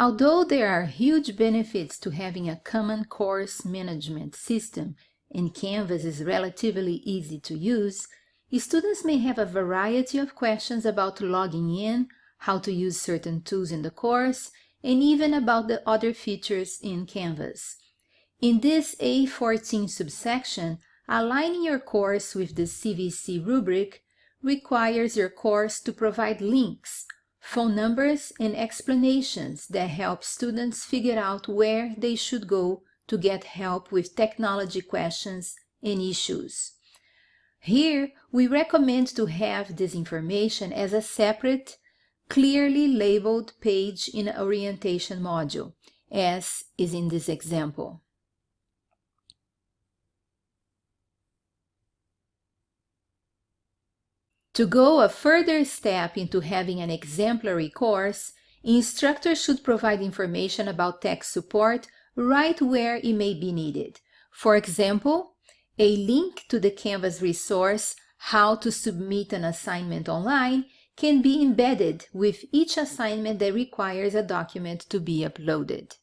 Although there are huge benefits to having a common course management system and Canvas is relatively easy to use, students may have a variety of questions about logging in, how to use certain tools in the course, and even about the other features in Canvas. In this A14 subsection, aligning your course with the CVC rubric requires your course to provide links phone numbers and explanations that help students figure out where they should go to get help with technology questions and issues. Here, we recommend to have this information as a separate, clearly labeled page in orientation module, as is in this example. To go a further step into having an exemplary course, instructors should provide information about tech support right where it may be needed. For example, a link to the Canvas resource, How to Submit an Assignment Online, can be embedded with each assignment that requires a document to be uploaded.